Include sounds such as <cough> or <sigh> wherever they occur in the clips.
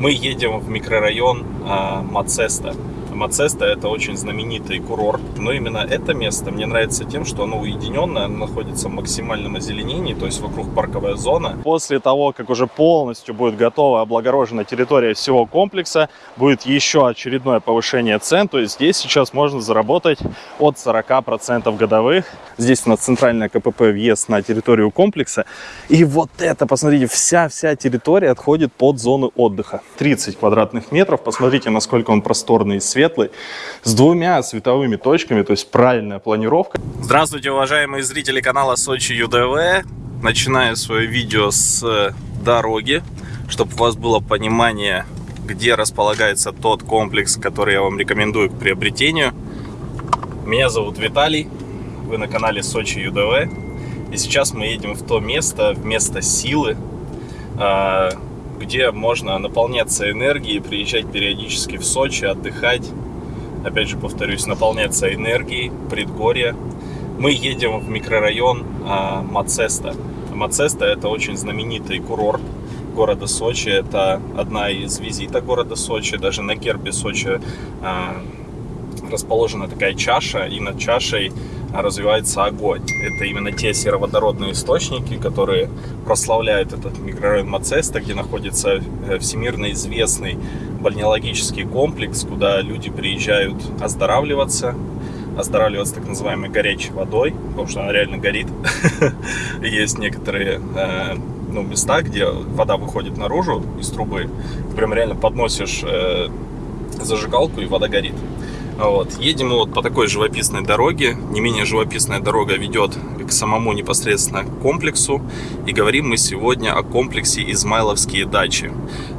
Мы едем в микрорайон э, Мацеста. Мацеста это очень знаменитый курорт, но именно это место мне нравится тем, что оно уединенное, оно находится в максимальном озеленении, то есть вокруг парковая зона. После того, как уже полностью будет готова облагорожена территория всего комплекса, будет еще очередное повышение цен, то есть здесь сейчас можно заработать от 40% годовых. Здесь на центральное КПП въезд на территорию комплекса. И вот это, посмотрите, вся-вся территория отходит под зону отдыха. 30 квадратных метров, посмотрите, насколько он просторный и светлый, с двумя световыми точками, то есть правильная планировка. Здравствуйте, уважаемые зрители канала Сочи ЮДВ. Начинаю свое видео с дороги, чтобы у вас было понимание, где располагается тот комплекс, который я вам рекомендую к приобретению. Меня зовут Виталий, вы на канале Сочи ЮДВ. И сейчас мы едем в то место, в место силы, а, где можно наполняться энергией, приезжать периодически в Сочи, отдыхать. Опять же, повторюсь, наполняться энергией, предгорье. Мы едем в микрорайон а, Мацеста. Мацеста это очень знаменитый курорт города Сочи. Это одна из визиток города Сочи. Даже на гербе Сочи а, расположена такая чаша, и над чашей развивается огонь. Это именно те сероводородные источники, которые прославляют этот микрорайон Мацеста, где находится э, всемирно известный бальнеологический комплекс, куда люди приезжают оздоравливаться, оздоравливаться так называемой горячей водой, потому что она реально горит. <laughs> Есть некоторые э, ну, места, где вода выходит наружу из трубы, прям реально подносишь э, зажигалку и вода горит. Вот. Едем вот по такой живописной дороге. Не менее живописная дорога ведет к самому непосредственно комплексу. И говорим мы сегодня о комплексе Измайловские дачи.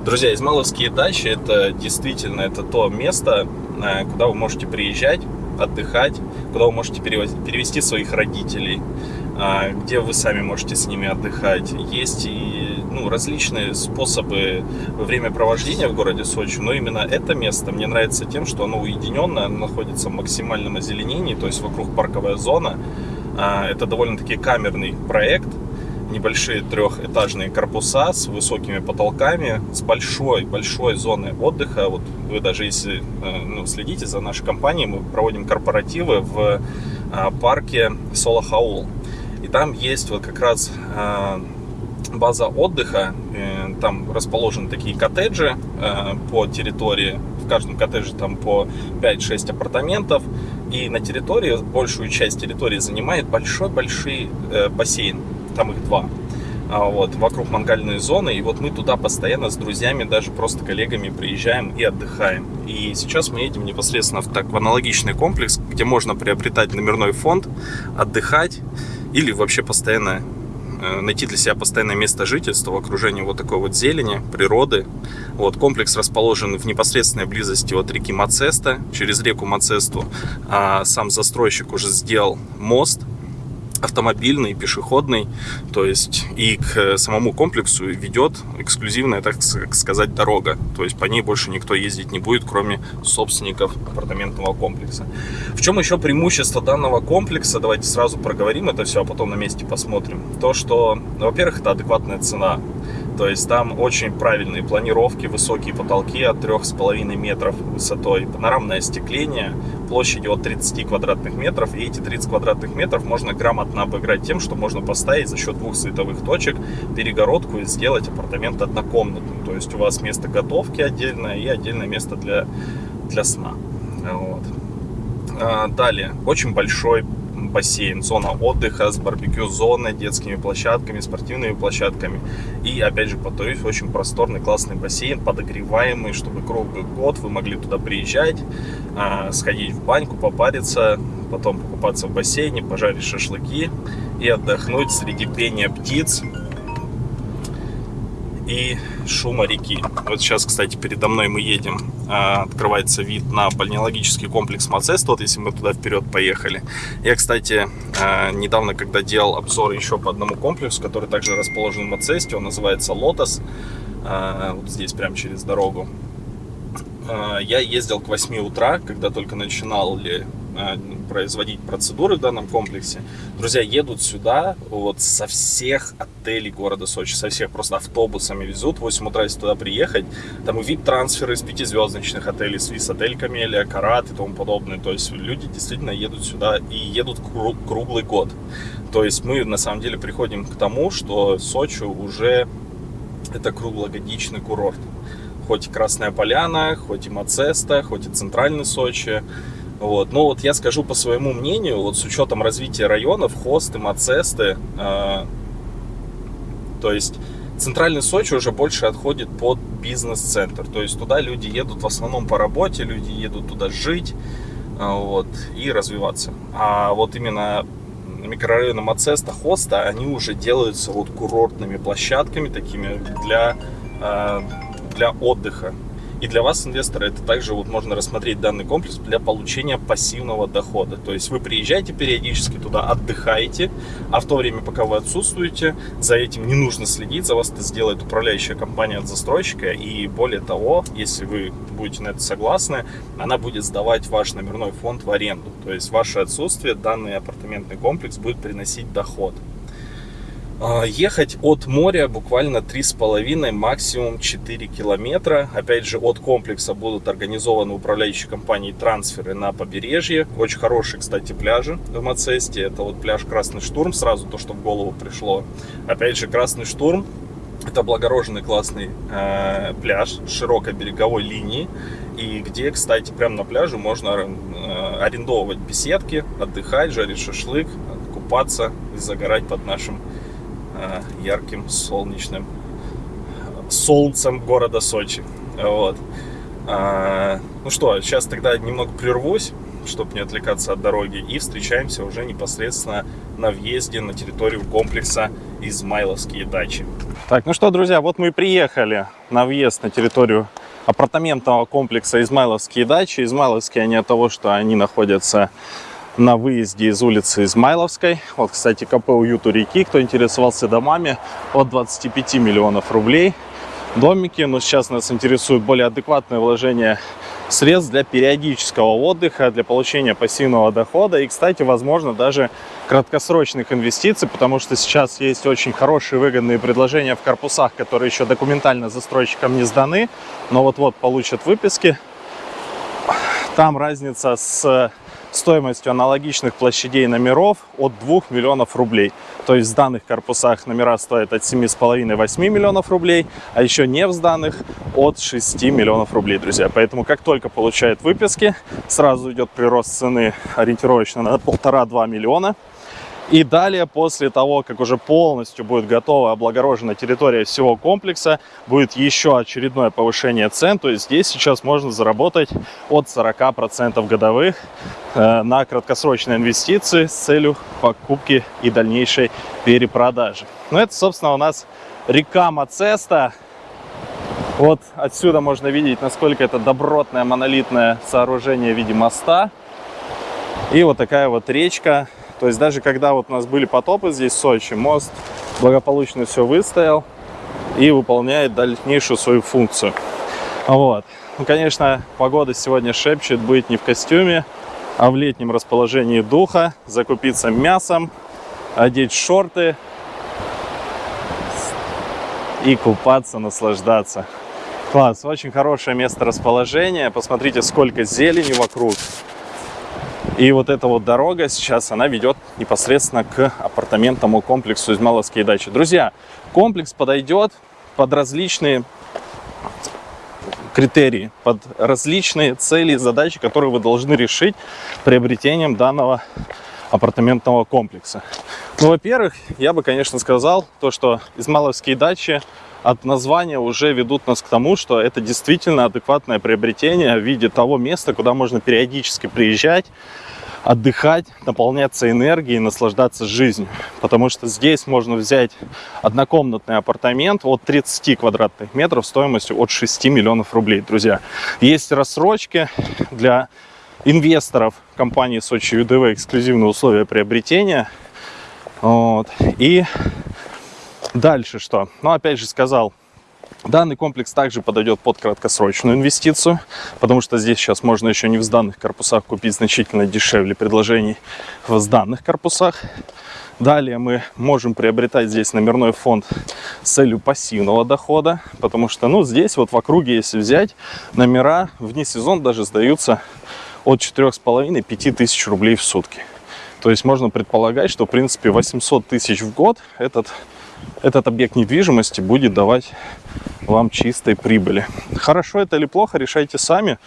Друзья, Измайловские дачи это действительно это то место, э, куда вы можете приезжать, отдыхать, куда вы можете перевести своих родителей, э, где вы сами можете с ними отдыхать. Есть и ну, различные способы времяпровождения в городе Сочи, но именно это место мне нравится тем, что оно уединенное, оно находится в максимальном озеленении, то есть вокруг парковая зона. А, это довольно-таки камерный проект, небольшие трехэтажные корпуса с высокими потолками, с большой-большой зоной отдыха. Вот вы даже если э, ну, следите за нашей компанией, мы проводим корпоративы в а, парке Солохаул. И там есть вот как раз а, база отдыха. Э, там расположены такие коттеджи э, по территории. В каждом коттедже там по 5-6 апартаментов. И на территории, большую часть территории занимает большой-большой э, бассейн. Там их два. А вот, вокруг мангальной зоны. И вот мы туда постоянно с друзьями, даже просто коллегами приезжаем и отдыхаем. И сейчас мы едем непосредственно в, так, в аналогичный комплекс, где можно приобретать номерной фонд, отдыхать или вообще постоянно найти для себя постоянное место жительства в окружении вот такой вот зелени, природы. Вот, комплекс расположен в непосредственной близости от реки Мацеста. Через реку Мацесту а сам застройщик уже сделал мост автомобильный, пешеходный, то есть и к самому комплексу ведет эксклюзивная, так сказать, дорога, то есть по ней больше никто ездить не будет, кроме собственников апартаментного комплекса. В чем еще преимущество данного комплекса, давайте сразу проговорим это все, а потом на месте посмотрим. То, что, во-первых, это адекватная цена, то есть там очень правильные планировки, высокие потолки от 3,5 метров высотой, панорамное остекление, площадью от 30 квадратных метров. И эти 30 квадратных метров можно грамотно обыграть тем, что можно поставить за счет двух световых точек перегородку и сделать апартамент однокомнатным. То есть у вас место готовки отдельное и отдельное место для, для сна. Вот. А, далее, очень большой бассейн, зона отдыха с барбекю-зоной, детскими площадками, спортивными площадками. И, опять же, повторюсь, очень просторный, классный бассейн, подогреваемый, чтобы круглый год вы могли туда приезжать, а, сходить в баньку, попариться, потом покупаться в бассейне, пожарить шашлыки и отдохнуть среди пения птиц, и шума реки. Вот сейчас, кстати, передо мной мы едем, а, открывается вид на бальнеологический комплекс Мацест, вот если мы туда вперед поехали. Я, кстати, а, недавно, когда делал обзор еще по одному комплексу, который также расположен в Мацесте, он называется Лотос, а, вот здесь прямо через дорогу. Я ездил к 8 утра, когда только начинал ли э, производить процедуры в данном комплексе, друзья, едут сюда вот со всех отелей города Сочи, со всех просто автобусами везут, в 8 утра если туда приехать, там и вип-трансферы из пятизвездочных отелей, с отель Камелия, Карат и тому подобное, то есть люди действительно едут сюда и едут круглый год. То есть мы на самом деле приходим к тому, что Сочи уже это круглогодичный курорт. Хоть и Красная Поляна, хоть и Мацеста, хоть и Центральный Сочи. Вот. Но вот я скажу по своему мнению, вот с учетом развития районов, Хосты, Мацесты, э, то есть Центральный Сочи уже больше отходит под бизнес-центр. То есть туда люди едут в основном по работе, люди едут туда жить э, вот, и развиваться. А вот именно микрорайона Мацеста, Хоста, они уже делаются вот курортными площадками такими для, э, для отдыха. И для вас, инвестора, это также вот можно рассмотреть данный комплекс для получения пассивного дохода. То есть вы приезжаете периодически туда, отдыхаете, а в то время, пока вы отсутствуете, за этим не нужно следить, за вас это сделает управляющая компания от застройщика. И более того, если вы будете на это согласны, она будет сдавать ваш номерной фонд в аренду. То есть ваше отсутствие данный апартаментный комплекс будет приносить доход. А, ехать от моря буквально 3,5, максимум 4 километра. Опять же, от комплекса будут организованы управляющей компанией трансферы на побережье. Очень хорошие, кстати, пляжи в Мацесте. Это вот пляж Красный Штурм, сразу то, что в голову пришло. Опять же, Красный Штурм это облагороженный классный э, пляж с широкой береговой линии. И где, кстати, прямо на пляже можно э, арендовывать беседки, отдыхать, жарить шашлык, купаться и загорать под нашим ярким солнечным солнцем города Сочи. Вот. А, ну что, сейчас тогда немного прервусь, чтобы не отвлекаться от дороги, и встречаемся уже непосредственно на въезде на территорию комплекса Измайловские дачи. Так, ну что, друзья, вот мы и приехали на въезд на территорию апартаментного комплекса Измайловские дачи. Измайловские они от того, что они находятся на выезде из улицы Измайловской. Вот, кстати, КП «Уют у реки», кто интересовался домами, от 25 миллионов рублей. Домики, но сейчас нас интересует более адекватное вложение средств для периодического отдыха, для получения пассивного дохода и, кстати, возможно, даже краткосрочных инвестиций, потому что сейчас есть очень хорошие выгодные предложения в корпусах, которые еще документально застройщикам не сданы, но вот-вот получат выписки. Там разница с стоимостью аналогичных площадей номеров от 2 миллионов рублей. То есть в данных корпусах номера стоят от 7,5-8 миллионов рублей, а еще не в сданных от 6 миллионов рублей, друзья. Поэтому как только получают выписки, сразу идет прирост цены ориентировочно на 1,5-2 миллиона. И далее, после того, как уже полностью будет готова облагорожена территория всего комплекса, будет еще очередное повышение цен. То есть здесь сейчас можно заработать от 40% годовых э, на краткосрочные инвестиции с целью покупки и дальнейшей перепродажи. Ну, это, собственно, у нас река Мацеста. Вот отсюда можно видеть, насколько это добротное монолитное сооружение в виде моста. И вот такая вот речка то есть даже когда вот у нас были потопы здесь в Сочи, мост благополучно все выстоял и выполняет дальнейшую свою функцию. Вот. Ну, конечно, погода сегодня шепчет быть не в костюме, а в летнем расположении духа, закупиться мясом, одеть шорты и купаться, наслаждаться. Класс, очень хорошее место расположения. Посмотрите, сколько зелени вокруг. И вот эта вот дорога сейчас, она ведет непосредственно к апартаментному комплексу Измайловские дачи. Друзья, комплекс подойдет под различные критерии, под различные цели и задачи, которые вы должны решить приобретением данного апартаментного комплекса. Ну, во-первых, я бы, конечно, сказал то, что Измайловские дачи от названия уже ведут нас к тому, что это действительно адекватное приобретение в виде того места, куда можно периодически приезжать, отдыхать, наполняться энергией, наслаждаться жизнью. Потому что здесь можно взять однокомнатный апартамент от 30 квадратных метров стоимостью от 6 миллионов рублей, друзья. Есть рассрочки для инвесторов компании Сочи ЮДВ, эксклюзивные условия приобретения. Вот. И дальше что? Ну, опять же сказал, Данный комплекс также подойдет под краткосрочную инвестицию, потому что здесь сейчас можно еще не в сданных корпусах купить значительно дешевле предложений в сданных корпусах. Далее мы можем приобретать здесь номерной фонд с целью пассивного дохода, потому что ну, здесь вот в округе, если взять, номера вне сезон даже сдаются от 4,5-5 тысяч рублей в сутки. То есть можно предполагать, что в принципе 800 тысяч в год этот, этот объект недвижимости будет давать вам чистой прибыли. Хорошо это или плохо, решайте сами.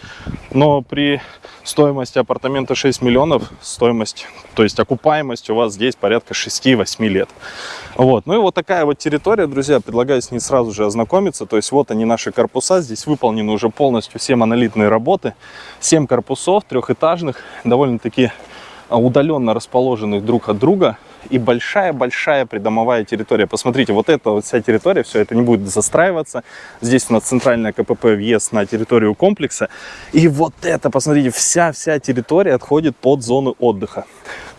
Но при стоимости апартамента 6 миллионов, стоимость, то есть окупаемость у вас здесь порядка 6-8 лет. Вот. Ну и вот такая вот территория, друзья, предлагаю с ней сразу же ознакомиться. То есть вот они наши корпуса, здесь выполнены уже полностью все монолитные работы. 7 корпусов трехэтажных, довольно-таки удаленно расположенных друг от друга и большая-большая придомовая территория. Посмотрите, вот эта вот вся территория, все это не будет застраиваться. Здесь у нас центральная КПП въезд на территорию комплекса. И вот это, посмотрите, вся-вся территория отходит под зону отдыха.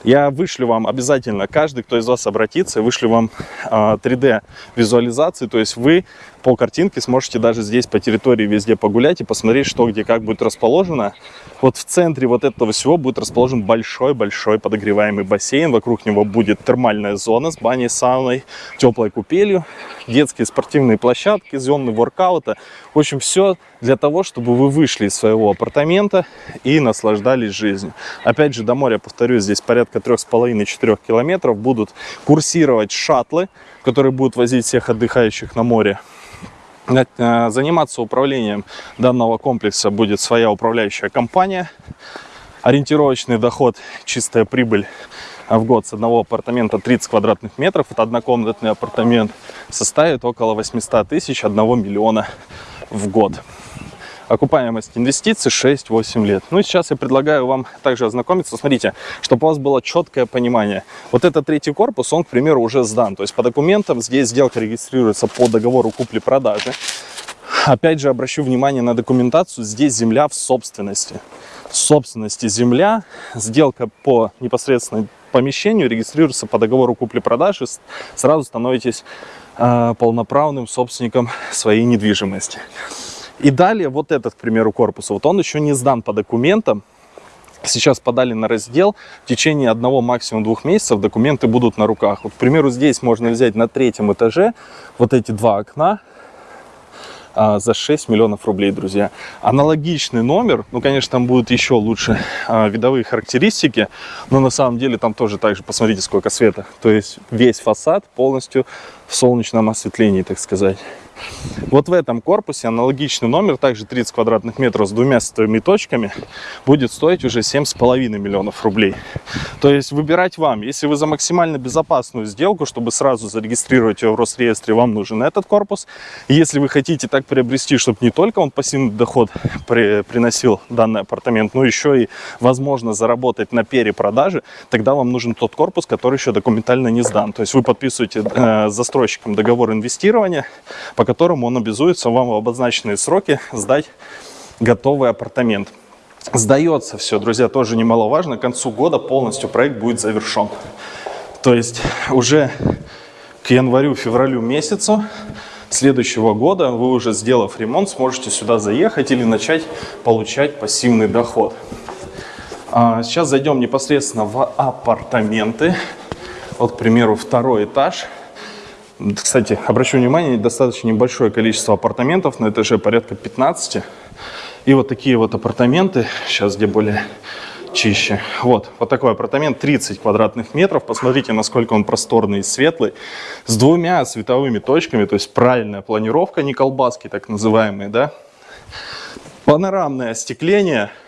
Я вышлю вам обязательно, каждый, кто из вас обратится, вышлю вам 3D а, то есть вы по картинке сможете даже здесь по территории везде погулять и посмотреть, что где как будет расположено. Вот в центре вот этого всего будет расположен большой-большой подогреваемый бассейн. Вокруг него будет термальная зона с баней, сауной, теплой купелью, детские спортивные площадки, зоны воркаута. В общем, все для того, чтобы вы вышли из своего апартамента и наслаждались жизнью. Опять же, до моря, повторюсь, здесь порядка 3,5-4 километров будут курсировать шаттлы, которые будут возить всех отдыхающих на море. Э, заниматься управлением данного комплекса будет своя управляющая компания. Ориентировочный доход, чистая прибыль в год с одного апартамента 30 квадратных метров, это однокомнатный апартамент, составит около 800 тысяч, 1 миллиона в год. Окупаемость инвестиций 6-8 лет. Ну и сейчас я предлагаю вам также ознакомиться. Смотрите, чтобы у вас было четкое понимание. Вот этот третий корпус, он, к примеру, уже сдан. То есть по документам здесь сделка регистрируется по договору купли-продажи. Опять же, обращу внимание на документацию. Здесь земля в собственности. В собственности земля. Сделка по непосредственно помещению регистрируется по договору купли-продажи. Сразу становитесь э, полноправным собственником своей недвижимости. И далее вот этот, к примеру, корпус, вот он еще не сдан по документам. Сейчас подали на раздел, в течение одного, максимум двух месяцев документы будут на руках. Вот, к примеру, здесь можно взять на третьем этаже вот эти два окна, а, за 6 миллионов рублей, друзья. Аналогичный номер, ну, конечно, там будут еще лучше а, видовые характеристики, но на самом деле там тоже так же, посмотрите, сколько света. То есть весь фасад полностью в солнечном осветлении, так сказать. Вот в этом корпусе аналогичный номер, также 30 квадратных метров с двумя световыми точками, будет стоить уже 7,5 миллионов рублей. То есть выбирать вам. Если вы за максимально безопасную сделку, чтобы сразу зарегистрировать ее в Росреестре, вам нужен этот корпус. если вы хотите так приобрести, чтобы не только он пассивный доход при, приносил данный апартамент, но еще и возможно заработать на перепродаже, тогда вам нужен тот корпус, который еще документально не сдан. То есть вы подписываете э, застройщиком договор инвестирования, по которому он обязуется вам в обозначенные сроки сдать готовый апартамент. Сдается все, друзья, тоже немаловажно. К концу года полностью проект будет завершен. То есть уже к январю-февралю месяцу следующего года вы уже сделав ремонт, сможете сюда заехать или начать получать пассивный доход. А сейчас зайдем непосредственно в апартаменты. Вот, к примеру, второй этаж. Кстати, обращу внимание, достаточно небольшое количество апартаментов, на этаже порядка 15. И вот такие вот апартаменты, сейчас где более чище. Вот, вот такой апартамент, 30 квадратных метров. Посмотрите, насколько он просторный и светлый. С двумя световыми точками, то есть правильная планировка, не колбаски так называемые, да. Панорамное остекление –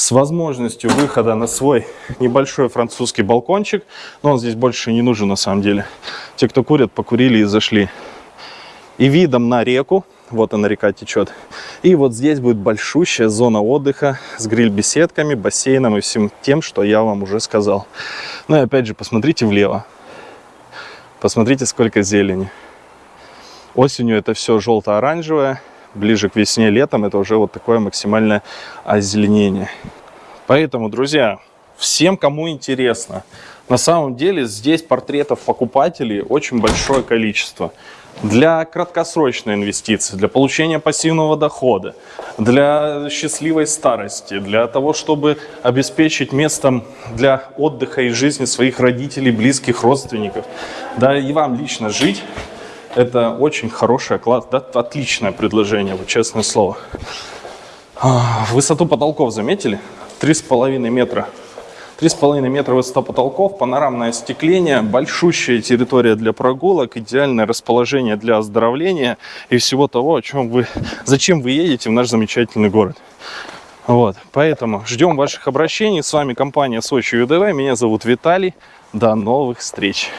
с возможностью выхода на свой небольшой французский балкончик. Но он здесь больше не нужен на самом деле. Те, кто курят, покурили и зашли. И видом на реку. Вот она река течет. И вот здесь будет большущая зона отдыха с гриль-беседками, бассейном и всем тем, что я вам уже сказал. Ну и опять же, посмотрите влево. Посмотрите, сколько зелени. Осенью это все желто-оранжевое ближе к весне, летом это уже вот такое максимальное озеленение. Поэтому, друзья, всем, кому интересно. На самом деле здесь портретов покупателей очень большое количество. Для краткосрочной инвестиции, для получения пассивного дохода, для счастливой старости, для того, чтобы обеспечить местом для отдыха и жизни своих родителей, близких, родственников. Да и вам лично жить. Это очень хорошее, класс, да, отличное предложение, вот честное слово. А, Высоту потолков заметили? Три с половиной метра. Три с половиной метра высота потолков, панорамное остекление, большущая территория для прогулок, идеальное расположение для оздоровления и всего того, о чем вы, зачем вы едете в наш замечательный город. Вот, поэтому ждем ваших обращений. С вами компания Сочи ЮДВ. Меня зовут Виталий. До новых встреч.